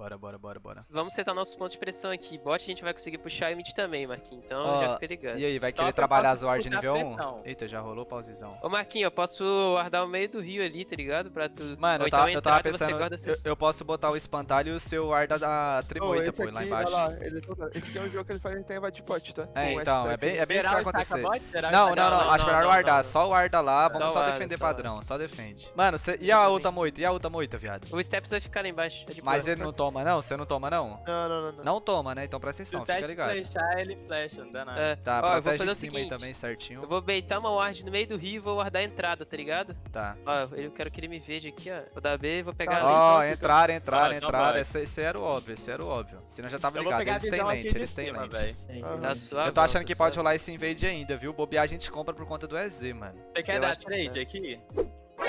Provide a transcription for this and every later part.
Bora, bora, bora, bora. Vamos setar nossos pontos de pressão aqui. Bot a gente vai conseguir puxar e mid também, Marquinhos. Então oh, já fica ligado. E aí, vai querer Top, trabalhar as ward nível 1? Eita, já rolou pausezão. Ô Marquinhos, eu posso guardar o meio do rio ali, tá ligado? Pra tu. Mano, eu, tava, então, eu tava pensando. Seus... Eu, eu, posso botar o espantalho e o seu guarda da trimoita, oh, pô, aqui, lá embaixo. Lá, ele... Esse aqui é um jogo que ele faz bot, tá? É, Sim, então, é bem, é bem isso que vai acontecer. Não, não, não, acho melhor guardar. Só guarda lá, vamos só defender padrão, só defende. Mano, e a outra moita? E a outra moita, viado? O Steps vai ficar lá embaixo. É Mas ele não toma toma, não? Você não toma, não? Não, não, não. Não, não toma, né? Então presta atenção, fica ligado. Se flechar, ele flecha, não dá nada. É. Tá, Ó, eu vou fazer o seguinte, também, certinho. Eu vou beitar uma ward no meio do rio e vou guardar a entrada, tá ligado? Tá. Ó, eu quero que ele me veja aqui, ó. Vou dar B e vou pegar... Ó, entrar, entrar, entrar. Esse era o óbvio, esse era o óbvio. Senão já tava ligado. Eles têm lente, eles têm lente. Tá suave. Eu tô achando tá que pode rolar esse invade ainda, viu? Bobear a gente compra por conta do EZ, mano. Você quer dar trade é. aqui?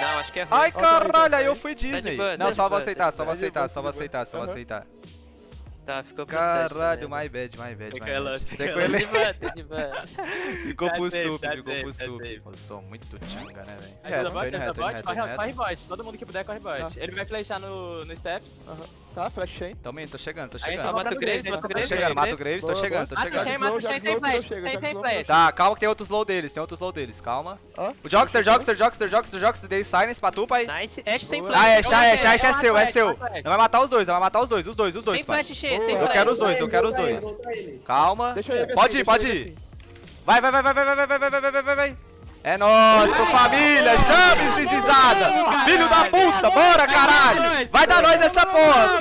Não, acho que é ruim. Ai, caralho, aí eu fui tá Disney. Não, tá tá só vou aceitar, só vou aceitar, só vou aceitar, só vou aceitar. Só vou aceitar. Tá, ficou pro Caralho, né? my bad, my bad. Sequelou, sequelou. Tá tá tá ficou pro sup, ficou pro sup. Eu sou muito tinga, né, velho? É, tô indo reto, Corre bot, todo mundo que puder corre bot. Ele vai flechar no, steps. Tá, flechei. Também, tô chegando, tô chegando. Mata o Graves, mata o Graves. Tô chegando, mata o Graves, tô chegando, tô chegando. Mata o Shen, sem flash, sem flash. Tá, calma que tem outro slow deles, tem outro slow deles, calma. O Jogster, Jogster, Jogster, Jogster, Jogster, dei silence pra tu, pai. Nice, Ash sem flash. Ah, é, Ash, Ash, Ash é seu, é seu. Não vai matar os dois, vai matar os dois, os dois, os dois, pai. Sem flash, eu quero os dois, eu quero os dois. Calma. Pode ir, pode ir. Vai, vai, vai, vai, vai, vai, vai, vai, vai, vai, vai, vai. É nosso, família, chaves deslizada! Filho da puta, bora caralho! Vai dar nós essa porra!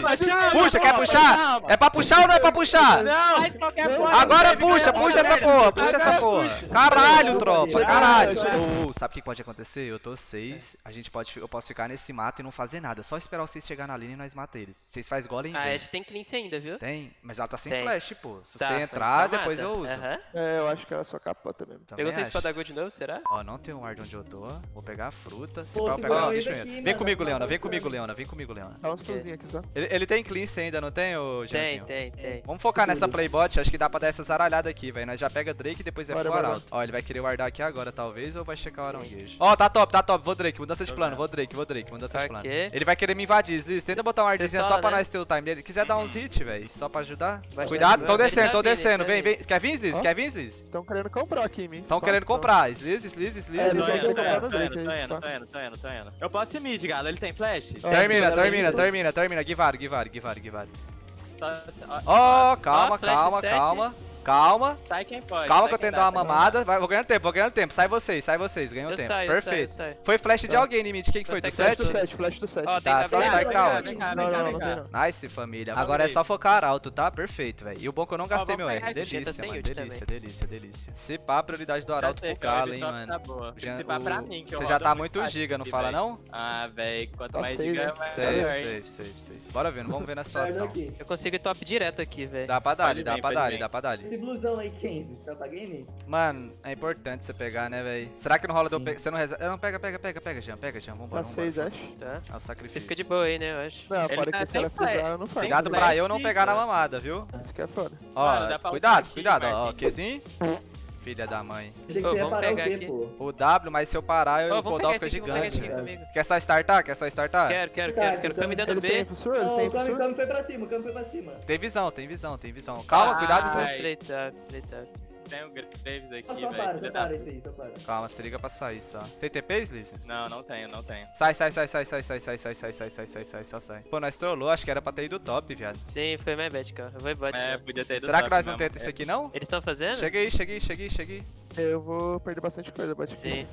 Puxa, quer puxar? É pra puxar ou não é pra puxar? Não! Agora puxa, puxa essa porra, puxa essa porra! Caralho, tropa, caralho! Oh, sabe o que pode acontecer? Eu tô seis, a gente pode, eu posso ficar nesse mato e não fazer nada, só esperar vocês chegar na linha e nós matar eles. Vocês faz golem A Ash é, tem cleanse ainda, viu? Tem, mas ela tá sem flash, pô. Se tá, você entrar, depois eu uso. É, eu acho que era é só capota mesmo. Pegou sua espada de novo, será? Ó, não tem um ar onde eu tô. Vou pegar a fruta. Se pegar o bicho. Vem comigo, Leona. Vem comigo, Leona. Vem comigo, Leona. Dá uns aqui só. Ele, ele tem cleanse ainda, não tem, ô Tem, tem, tem. Vamos focar nessa playbot. Acho que dá pra dar essa zaralhada aqui, velho. Nós já pega Drake e depois é fora. Ó, ele vai querer guardar aqui agora, talvez, ou vai checar o Aranguejo. Ó, tá top, tá top. Vou Drake, mudança de plano. Vou Drake, vou Drake, mudança de plano. Ele vai querer me invadir, Sliz. Tenta botar um wardzinho só pra né? nós ter o time. Ele quiser dar uns hits, velho. Só pra ajudar. Cuidado, tô descendo, tô descendo. Né, vem, vem. Quer vir, Sliz? Quer vir, Sliz? estão querendo comprar aqui, mim. estão querendo comprar. Sliz, Sliz desliza, desliza. Tô indo, tô indo, tô indo. não, não. Eu posso ir mid, galera. ele tem flash? Termina, termina, termina, termina. Guivado, guivado, guivado, guivado. Ó, calma, calma, calma. Calma. Sai quem pode. Calma que eu tento dar uma mamada. Vai, vou ganhando tempo, vou ganhando tempo. Sai vocês, sai vocês. Ganhou tempo. Saio, Perfeito. Saio, saio. Foi flash de alguém, limite. Quem que foi? Do 7? Flash do 7, flash do 7. Tá, só sai caótico. Não, não, não. Nice, família. Agora é só focar alto, tá? Perfeito, velho. E o bom que eu não gastei meu R. Delícia, mano. Né, delícia, delícia, delícia. Se pá, a prioridade do Arauto pro Galo, hein, mano. Tá Se pá pra mim, que eu Você já tá muito giga, não fala não? Ah, velho. Quanto mais giga, é mais. Safe, safe, safe, safe. Bora vendo, vamos ver na situação. Eu consigo ir top direto aqui, velho. Dá pra dar, dá pra dar, dá pra dar esse blusão aí, Quenzo tá game? Mano, é importante você pegar, né, velho? Será que não rola de eu pegar? Você não reza. Não, pega, pega, pega, pega, Jean, pega, Jean, vambora. Dá acho. Tá. É o sacrifício. Você fica de boa aí, né, eu acho. Não, para que se ela pegar, eu não faço. Cuidado pra eu não pegar na mamada, viu? Isso que é foda. Ó, cuidado, cuidado, ó, Qzinho filha da mãe. Vamos pegar o quê, aqui. pô? O W, mas se eu parar, eu, vou dar o gigante. aqui Quer só startar? Quer só startar? Quero, quero, Sabe, quero, quero. então, Cami dando B. professor? Não, têm o foi pra cima, o foi pra cima. Tem visão, tem visão, tem visão. Calma, ah, cuidado, Snake. Straight up, straight up tem o Graves aqui, velho. Só para, só para isso aí, só para. Calma, se liga pra sair só. Tem TPs, Liz? Não, não tenho, não tenho. Sai, sai, sai, sai, sai, sai, sai, sai, sai, sai, sai, sai, sai, só sai. Pô, nós trollou, acho que era pra ter ido top, viado. Sim, foi minha bet, cara. Eu vou embora. É, podia ter ido Será que nós não tenta isso aqui, não? Eles estão fazendo? Cheguei, cheguei, cheguei, cheguei. Eu vou perder bastante coisa, bot. Sim.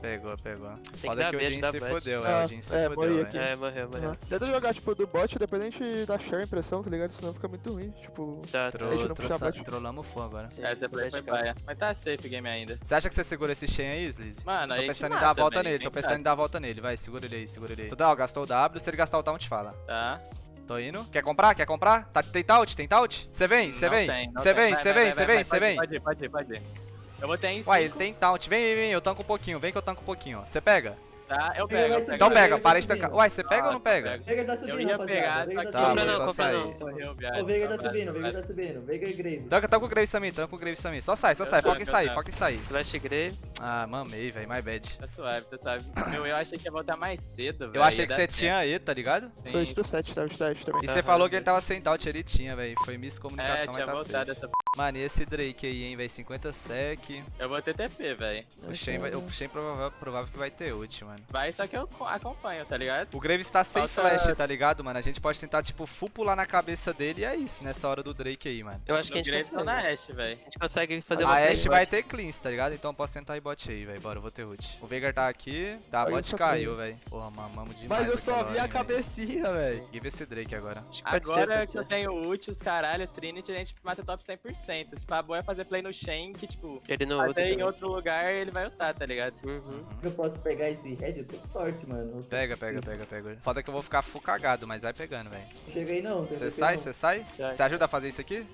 Pegou, pegou. Foda que, que o Jin se fodeu, é, o Jin se é, fodeu, né? É, morreu, morreu. Tenta jogar, tipo, do bot, independente da share impressão, tá ligado? Senão fica muito ruim, tipo... Tá, tro tro trollamos o fogo agora. Sim, é play foi. Mas tá safe game ainda. Você acha que você segura esse Shen aí, Sliz? Mano, aí Tô pensando em dar a volta nele, tô pensando em dar a volta nele. Vai, segura ele aí, segura ele aí. Tudo, ó, gastou o W, se ele gastar o taunt, fala. Tá. Tô indo. Quer comprar? Quer comprar? Tá, tem taut? Tem taut? Você vem, você vem. Você vem, você vem, você vem, você vem. Pode ir, pode ir, pode ir. Eu botei em 5. Uai, ele tem taunt. Vem, vem, vem, eu tanco um pouquinho. Vem que eu tanco um pouquinho. ó. Você pega? Tá, eu pego, eu pego. Então pega, para de tancar. Uai, você pega ah, ou não pega? Vega tá subindo, eu tá, ia pegar, só que... Tá, vou só sair. O Veiga tá subindo, o Veiga tá subindo. Veiga e Grave. Tanca, tanca o Grave Samir, tanca o Grave Samir. Só sai, só sai. Foca em sair, foca em sair. Flash Grave. Ah, mamei, velho. My bad. Tá suave, tá suave. Meu, eu achei que ia voltar mais cedo, velho. Eu achei que você tinha aí, tá ligado? Sim. Tô 7, tava 7 também. E você falou que ele tava sem doubt, ele tinha, velho. Foi é, miscomunicação, mas tá certo. Mano, e esse Drake aí, hein, velho? 50 sec. Eu vou ter TP, velho. O Shen, vai, o Shen provável, provável que vai ter ult, mano. Vai, só que eu co- acompanho, tá ligado? O Graves tá sem Falta- flash, tá ligado, mano? A gente pode tentar, tipo, full pular na cabeça dele e é isso, nessa hora do Drake aí, mano. Eu acho que a No gente Graves consegue. na Ashe, velho. A gente consegue fazer A uma play Ashe vai bot. ter cleans, tá ligado? Então eu posso tentar ir bot aí, velho. Bora, eu vou ter ult. O Veigar tá aqui, tá, eu bot caiu, velho. Porra, mamamos demais. Mas eu só vi a hein, velho. cabecinha, velho. Give esse Drake agora. Agora que eu tenho ult, os caralho, Trinity, a gente mata top 100%. Se Pabo é fazer play no Shen, que tipo, Ele fazer em também. outro lugar, ele vai ultar, tá ligado? Uhum. Eu posso pegar esse red? Eu tô forte, mano. Pega, pega, pega, pega. Foda que eu vou ficar full cagado, mas vai pegando, velho. Chega aí não. Você sai, você sai? Você ajuda a fazer isso aqui?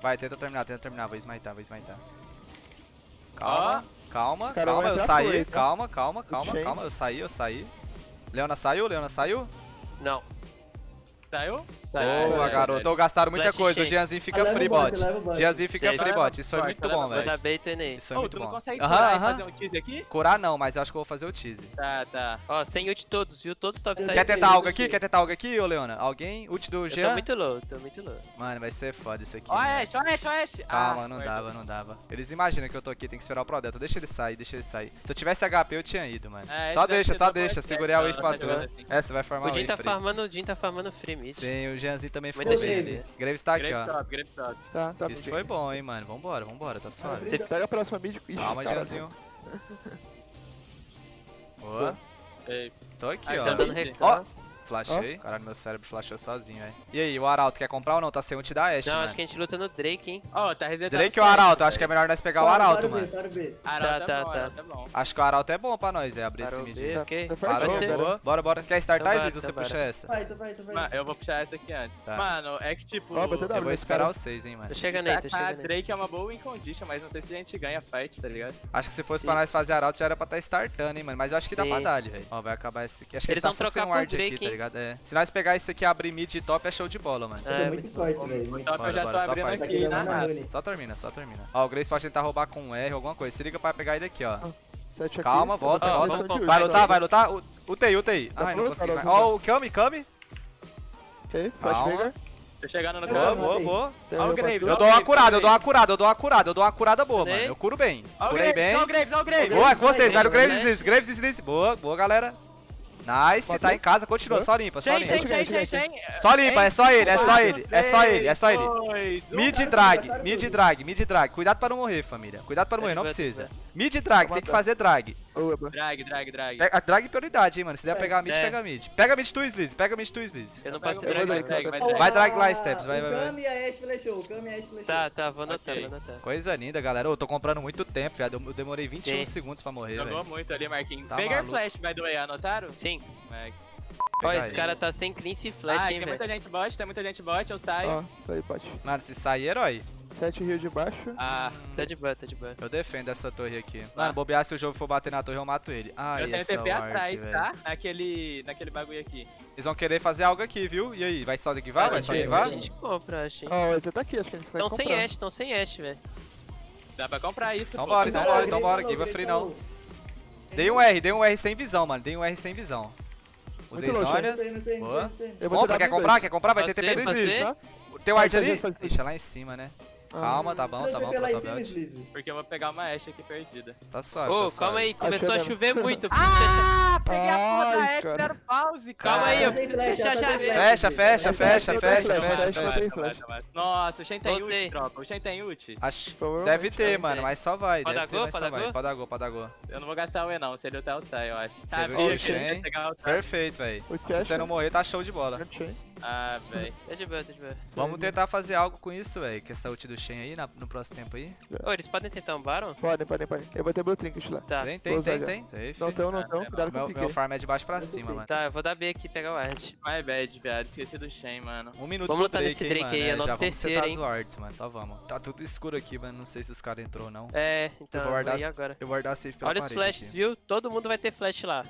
Vai, tenta terminar, tenta terminar. Vou smitar, vou smitar. Calma, calma, caras calma, vão eu saí. aí, tá? Calma, calma, calma, calma. Eu saí, eu saí. Leona saiu, Leona saiu? Não. Saiu? Sai, Boa, garoto. Gastaram muita Flash coisa. O. Jeanzinho fica o free bot, o. Jeanzinho fica free bot. Isso foi Leva muito o bom, Vou velho. dar bait aí. Isso foi Ô, muito tu não bom. consegue Aham, curar e fazer um tease aqui? Curar não, mas eu acho que eu vou fazer o tease. Tá, tá. Ó, sem ult todos, viu? Todos top Eu side. Quer tentar algo aqui? Quer tentar algo aqui, ô Leona? Alguém? Ult do Eu tô Jean? muito low, tô muito low. Mano, vai ser foda isso aqui. Ó, mano. Ashe, ó, Ashe, ó, Ashe. Calma, Ah, não dava, não dava. Eles imaginam que eu tô aqui, tem que esperar o Pro Delta. Deixa ele sair, deixa ele sair. Se eu tivesse HP, eu tinha ido, mano. É, só deixa, só deixa. Segurei a wave pra tá tu. É, você vai formar O Jin wave tá free. farmando, o Jin tá farmando free mid. Sim, o Jeanzinho também foi Muita bem. gente. Graves. Graves tá aqui, Graves ó. top, Graves top. Tá, tá. Isso foi bom, hein, mano. Vambora, vambora, tá suave. Você Pega a próxima mid. Ixi, Calma, Jeanzinho. Boa. Tô aqui, ó. Tá dando Ó. Flashei. Caralho, meu cérebro flashou sozinho, velho. E aí, o Arauto quer comprar ou não? Tá sem ult da Ashe, Não, mano. acho que a gente luta no Drake, hein? Ó, tá resetado. Drake ou Arauto? Acho que é melhor nós pegar o Arauto, mano. Arauto Tá, é tá, bom, tá. É bom. Acho que o Arauto é bom pra nós, é abrir esse mid. Tá, ok. tá Para Pode de ser. boa. Bora, bora. Quer startar, Então Ziz, ou você bora, puxa essa? Vai, só vai, vai. Mano, eu vou puxar essa aqui antes. Tá. Mano, é que tipo. Eu vou esperar seis, hein, mano. Tô chegando aí, tô chegando aí. Drake é uma boa win condition, mas não sei se a gente ganha fight, tá ligado? Acho que se fosse pra nós fazer Arauto já era pra estar startando, hein, mano. Mas eu acho que dá pra dar ali, velho. Ó, vai acabar esse aqui. Acho que Eles tá vão trocar ward Drake, tá hein? Ligado? É. Se nós pegar esse aqui e abrir mid e top, é show de bola, mano. Eu É, tô muito forte, velho. muito Top Bora, eu já tô bora, só abrindo faz. aqui na Tá raça. Só termina, só termina. Ó, o Grace pode tentar roubar com um R, alguma coisa. Se liga pra pegar ele aqui, ó. Sete aqui. Calma, volta, vou volta. de Vai ult, lutar, vai lutar. O- UTI, UTI. Tá Ai, não consegui mais. Ó, o Kami, Kami. Ok, flash Calma. Veigar. Tô chegando no Boa, Boa, campo. boa, boa. O parceiro. Eu dou uma curada, eu dou uma curada, eu dou uma curada, eu dou uma curada boa, mano. Eu curo bem. O Curei Graves, bem. ó o Graves, ó o Graves. Boa, com vocês, velho. O Graves, Graves né? Slice, Graves Slice. Boa, boa, galera. Nice, Matou. tá em casa, continua, só limpa, só limpa. Só limpa, é só ele, é só ele, é só ele, é só ele. Mid drag, mid drag, mid drag. Cuidado pra não morrer, família. Cuidado pra não morrer, não precisa. Mid drag, tem que fazer drag. Ô, Eba. Drag, drag, drag. Pega, drag é prioridade, hein, mano. Se der É, pegar mid, é. pega mid. Pega mid tu, Sliz, pega mid tu, Sliz. Eu não Eu vou drag. drag, drag, vai drag. Vai drag lá, Steps, vai, vai, vai. Kami e a Ashe flashou, o Kami e a Ashe flashou. Tá, tá, vou anotar, Ok. vou anotar. Coisa linda, galera. Ô, tô comprando muito tempo, viado. Eu demorei 21 Sim. segundos pra morrer, Jogou velho. muito ali, Marquinhos. Tá maluco. Flash, by the way, anotaram? Sim. É. Ó, esse cara tá sem cleanse e flash, Ah, hein, tem muita velho. gente bot, tem muita gente bot, eu saio. Ó, tá aí, pode. Mano, se sair, herói. Sete rio de baixo. Ah, Tá de boa, tá de boa. Eu defendo essa torre aqui. Tá. Mano, bobear se o jogo for bater na torre, eu mato ele. Ai, eu tenho TP atrás, velho. tá? Naquele, naquele bagulho aqui. Eles vão querer fazer algo aqui, viu? E aí, vai só daqui vai? a Vai só daqui a vai? gente compra, acho. Ó, você tá aqui, acho que a gente consegue Tão sem. Ash, tão sem Ash, velho. Dá pra comprar isso, Então pô. bora, então bora, então bora. Give a free não. Dei um R, dei um R sem visão, mano. Dei um R sem visão. Usei não Boa. Compra, quer comprar? Quer comprar? Vai ter TP do? Tem ward Faz, ali? Ixi, é lá em cima, né? Calma, tá bom, tá bom, tá. Slizy. Porque eu vou pegar uma Ashe aqui perdida. Tá suave, Ô, tá calma aí, começou a chover muito. Ah, peguei a porra da Ashe, deram pause, cara. Calma aí, eu Tá preciso fechar tá mesmo. flash. Fecha, fecha, fecha, fecha, fecha. Nossa, o Shen tem ult, tropa. O Shen tem ult. Acho... Deve ter, mano, mas só vai. Pode Deve dar ter, gol? mas Pode só dar gol? Pode dar gol, pode dar gol. Eu não vou gastar o E não, se ele ultar eu saio, eu acho. Teve Sabia o que Shen. ele ia pegar o ultar. Perfeito, velho. O Se você não morrer, tá show de bola. Ah, velho. Tá de boa, tá de boa. Vamos tentar fazer algo com isso, velho. Com essa ult do Shen aí na- no próximo tempo aí. Ô, eles podem tentar um Baron? Podem, podem, podem. Eu vou ter Blue Trinket lá. Tá. Tem, tem, tem, já. tem. Safe. Não tem, não Ah, tem. Cuidado com o Meu, meu farm é de baixo pra cima, mano. Tá, eu vou dar B aqui e pegar o Ard. My bad, viado. Esqueci do Shen, mano. Um minuto Vamos pro lutar nesse Drake mano. aí, é É, nosso já vamos terceiro, hein? as wards, mano. Só vamos. Tá tudo escuro aqui, mano. Não sei se os caras entrou ou não. É, então, Eu vou guardar agora. Eu vou guardar safe pela Olha os flashes, viu? Todo mundo vai ter flash lá.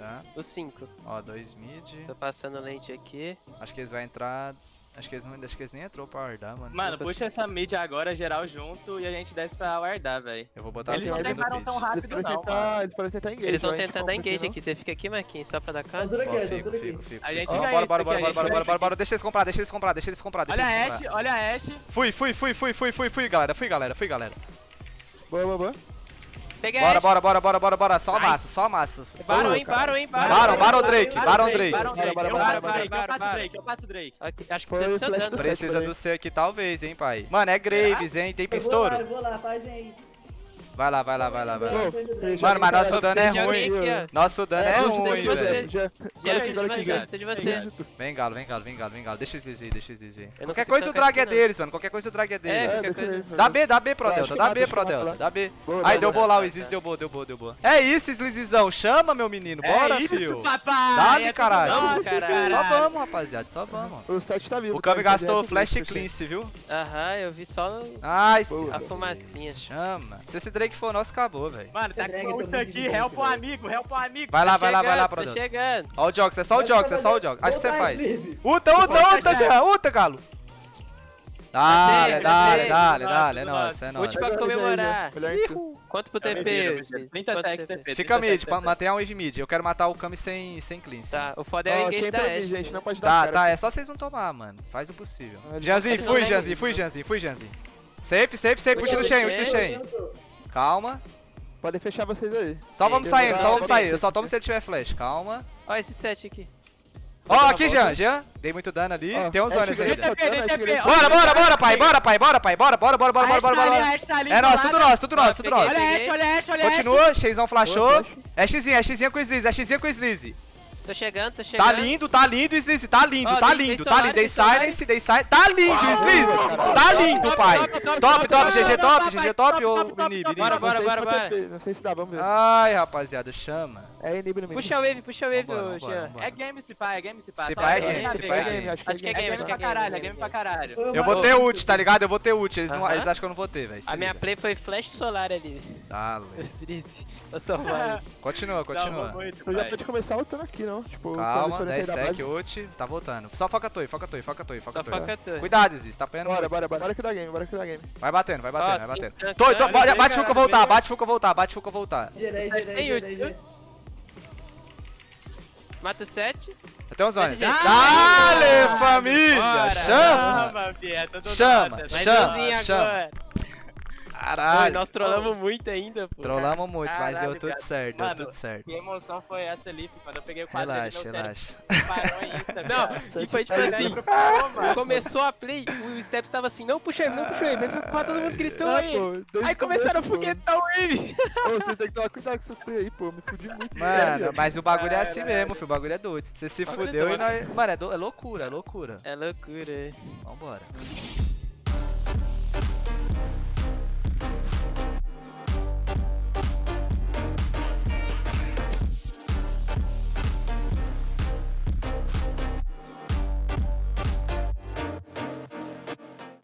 Tá? Os 5. Ó, dois mid. Tô passando lente aqui. Acho que eles vão entrar... Acho que eles, não, acho que eles nem entrou pra guardar, mano. Mano, puxa consigo. essa mid agora, geral junto, e a gente desce pra guardar, velho. Eu vou botar Eles a não levaram tão Eles rápido, podem não, tentar, mano. eles podem tentar engage. Eles vão a tentar não dar engage aqui. Você fica aqui, Marquinhos, só pra dar cara. tô fico, fico, aqui. fico. A fico. gente ganha Bora, bora, bora, a bora, bora, bora, bora. Deixa eles comprar, deixa eles comprar, deixa eles comprar, deixa Olha a eles Ashe, comprar. olha a Ashe. Fui, fui, fui, fui, fui, fui, fui, galera. Fui, galera, fui, galera. Boa, boa, boa. Peguei Bora, bora, bora, bora, bora, bora. Só Nice. massa, só massa. Baron, hein. Baron, hein, Baron. Baron, Baron Drake, Baron Drake. Baron Drake. Eu passo Drake, eu passo. Drake, eu passo Drake. Aqui, Acho que precisa do seu dano. Precisa do C aqui, talvez, hein, pai. Mano, é Graves, hein? Tem Eu vou lá, pistouro? eu vou lá, fazem aí. Vai lá, vai lá, vai lá, vai lá. Mano, mas nosso dano é ruim. Nosso dano é eu ruim, velho. Precisa de você. Vem, galo, vem, galo, vem, galo, vem, galo. Deixa eles dizer, deixa eles não Qualquer coisa o drag é deles, mano. Qualquer coisa o drag é É, deles. É, Dá B, dá B pro Delta, que dá B pro Delta, dá B. Aí, deu boa. lá, o Isis deu boa, deu boa, deu boa. É isso, Slizizão. Chama, meu menino. Bora, é! Dá-lhe, é tudo caralho. Só vamos, rapaziada, só vamos. O set tá vivo. O Kami tá? gastou flash cleanse, viu? Aham, eu vi só a fumacinha. Chama. Se esse Drake for nosso, acabou, velho. Mano, tá com muito aqui, help um velho. amigo, help um amigo. Vai lá, Tá vai lá, vai lá, chegando, pro Tô chegando. Ó o Jox, é só o Jox, é só o Jox. Acho que você faz. Uta, uta, Pode uta. Jean, uta, galo. Dale, dale, dale, dale, é nosso, nosso, é Ult nosso. pra Melhor comemorar. Tudo. Quanto pro É TP? mentira, Esse? mentira. Quanto 37 TP? Fica mid, 37 pra TP. manter a wave mid. Eu quero matar o Kami sem, sem cleanse. Tá, o foda é o engage da Ashe. gente, não pode dar Tá, tá, é só vocês não tomar, mano. Faz o possível. Janzinho, tá fui, bem, fui, né? Janzinho, fui, Janzinho. Safe, safe, safe, Ult do Shen, ult do Shen. Calma. Podem fechar vocês aí. Só vamos saindo, só vamos sair. Eu só tomo se ele tiver flash, calma. Ó esse set aqui. Ó, uma aqui. Jean, Jean. Dei muito dano ali. Ó, Tem uns é zonas ainda. ó. Bora, bora, bora, pai, bora, pai, bora, pai, bora, bora, bora, bora, bora, bora, bora. Tá É nosso, tudo nosso, tudo nosso, tudo nosso. Olha a Ashe, olha a Ashe, olha a Ashe. Continua, Xzão flashou. É Xzinho, é Xzinho com o Sleaze, é Xzinho com o Sleaze. Tô chegando, tô chegando. Tá lindo, tá lindo, Sleaze, tá lindo, tá dei- lindo, dei tá lindo. Dei dei solar. silence, dei silence. Tá lindo, caralho. Tá lindo, pai. top, top, GG top, GG top, ou Inib? Bora, bora, Não sei bora, se bora. Não sei se dá, vamos ver. Ai, rapaziada, chama. É inib no meio. Puxa a wave, puxa a wave, Jean. É game se pá, é game se pá. Se pá é game, se pá é É game, acho que é é É game, game acho que pra é caralho, é game, game pra caralho. Eu vou ter ult, tá ligado? Eu vou ter ult. Eles, acham que eu não vou ter, velho. A minha play foi flash solar ali. Dale. Striz. Tô salvando. Continua, continua. Eu já pai. pode começar lutando aqui, não. Tipo, Calma, eles forem 10 sair da sec, ult. Tá voltando. Só foca a torre, foca a torre, foca a torre, foca Só torre. foca tu. Cuidado, Ziz, tá apanhando Bora, bora, bora. Bora que dá game, bora que dá game. Vai batendo, vai batendo, Ó, vai batendo. Tô, tô, tem- bate tem- Fuca tem- voltar, bate Fuca voltar, bate Fuca voltar. Tem ult. Mata o 7. Eu tenho uns eu- Dale, Ah, família! bora. Chama! Chama, Chama, chama. Caralho. nós trollamos muito ainda, pô. Trollamos muito, mas deu Caralho, tudo cara. certo, deu Mano, tudo certo. Que emoção foi essa ali, quando eu peguei o quadro Relaxa, ali, relaxa. parou em Insta, Não, e foi tipo assim, parou, começou a play, o Steps tava assim, não puxa ele, não puxa ele, aí foi quase todo mundo gritou É, aí. pô, Aí começaram a começo, foguetar o Wave. Ô, você tem que tomar cuidado com essas play aí, pô. Me fudi muito. Mano, mas o bagulho é assim Caralho. mesmo, filho. O bagulho é doido. Você se é fudeu e nós. Mano, é, do- é loucura, é loucura. É loucura. Vambora.